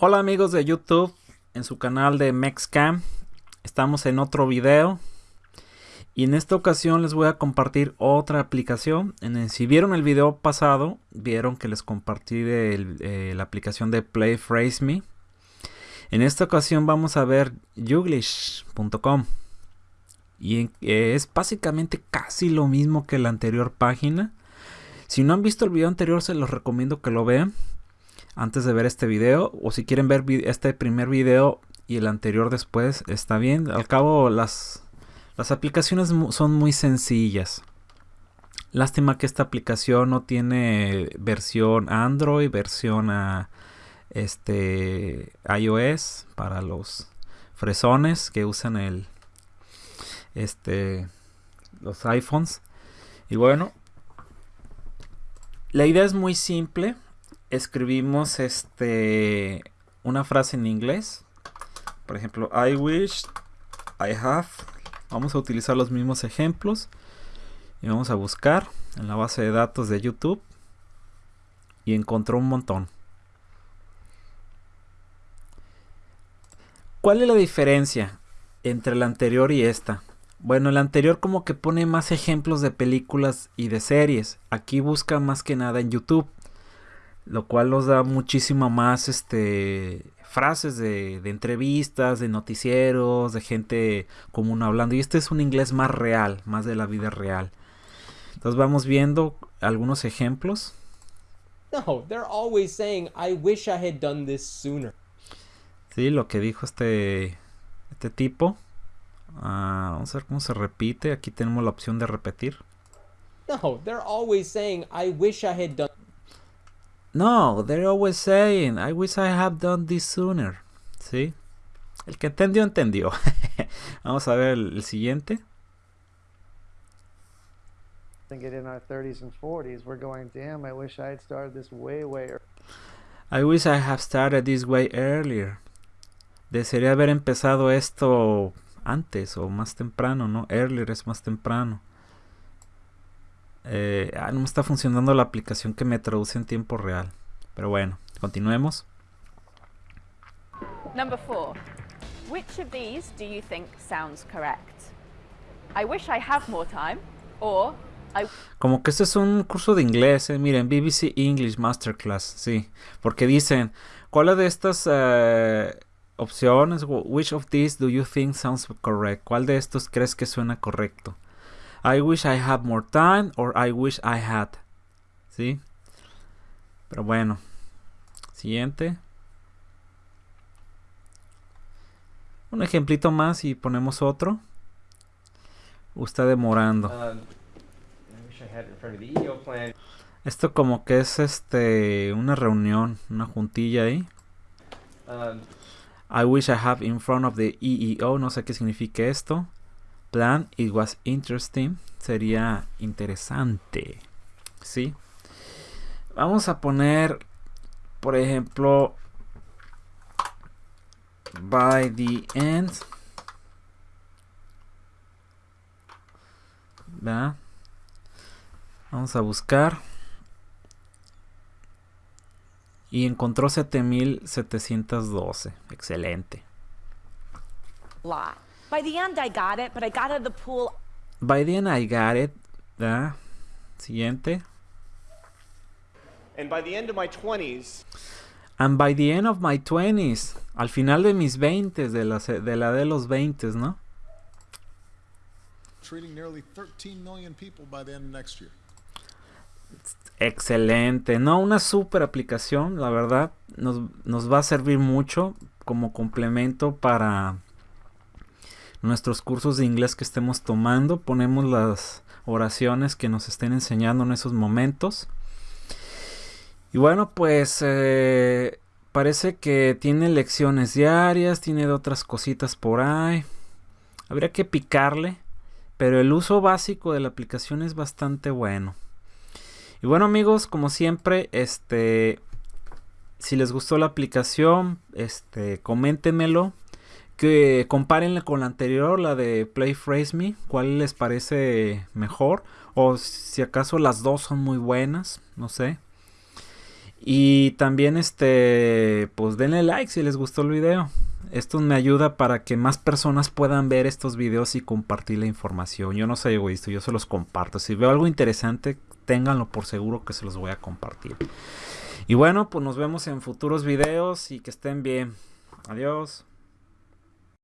Hola amigos de YouTube, en su canal de Mexcam. Estamos en otro video. Y en esta ocasión les voy a compartir otra aplicación. En si vieron el video pasado, vieron que les compartí eh, la aplicación de Play Phrase Me. En esta ocasión vamos a ver Youglish.com. Y eh, es básicamente casi lo mismo que la anterior página. Si no han visto el video anterior, se los recomiendo que lo vean antes de ver este video o si quieren ver este primer video y el anterior después está bien. Al cabo las las aplicaciones son muy sencillas. Lástima que esta aplicación no tiene versión android versión a este ios para los fresones que usan el este los iPhones. Y bueno la idea es muy simple escribimos este una frase en inglés. Por ejemplo, I wish, I have. Vamos a utilizar los mismos ejemplos y vamos a buscar en la base de datos de YouTube y encontró un montón. ¿Cuál es la diferencia entre la anterior y esta? Bueno, la anterior como que pone más ejemplos de películas y de series. Aquí busca más que nada en YouTube lo cual nos da muchísimo más este frases de, entrevistas, de noticieros, de gente común hablando. Y este es un inglés más real, más de la vida real. Entonces vamos viendo algunos ejemplos. No, they're always saying, I wish I had done this sooner. Sí, lo que dijo este, este tipo. Ah, vamos a ver cómo se repite. Aquí tenemos la opción de repetir. No, they're always saying, I wish I had done no, they're always saying, I wish I have done this sooner. ¿Sí? El que entendió, entendió. Vamos a ver el, el siguiente. Thinking in our 30s and 40s, we're going, damn, I wish I had started this way, way I wish I have started this way earlier. Desearía haber empezado esto antes o más temprano, ¿no? Earlier es más temprano. Eh, ah, no me está funcionando la aplicación que me traduce en tiempo real. Pero bueno, continuemos. Number four. Which of these do you think sounds correct? I wish I have more time. Or I... Como que este es un curso de inglés, eh. miren, BBC English Masterclass, sí. Porque dicen, ¿cuál de estas eh, opciones, which of these do you think sounds correct? ¿Cuál de estos crees que suena correcto? I wish I had more time or I wish I had. ¿Sí? Pero bueno. Siguiente. Un ejemplito más y ponemos otro. Está demorando. Um, e Esto como que es este una reunión, una juntilla ahí. Um, I wish I have in front of the EEO, no sé qué significa esto plan it was interesting sería interesante sí vamos a poner por ejemplo by the end vamos a buscar. Y encontró 7712 excelente By the end I got it, but I got out of the pool. By the end I got it. ¿verdad? Siguiente. And by the end of my 20s. And by the end of my 20s. Al final de mis 20s, de la de, la de los 20s, ¿no? Treating nearly 13 million people by the end of next year. Excelente, no, una super aplicación, la verdad, nos, nos va a servir mucho como complemento para nuestros cursos de inglés que estemos tomando. Ponemos las oraciones que nos estén enseñando en esos momentos. Y bueno, pues eh, parece que tiene lecciones diarias, tiene de otras cositas por ahí. Habría que picarle, pero el uso básico de la aplicación es bastante bueno. Y bueno amigos, como siempre, este, si les gustó la aplicación, este, coméntenmelo que compárenla con la anterior, la de Play Phrase Me, cuál les parece mejor o si acaso las dos son muy buenas, no sé. Y también este, pues denle like si les gustó el video. Esto me ayuda para que más personas puedan ver estos videos y compartir la información. Yo no soy egoísta, yo se los comparto. Si veo algo interesante, ténganlo por seguro que se los voy a compartir. Y bueno, pues nos vemos en futuros videos y que estén bien. Adiós.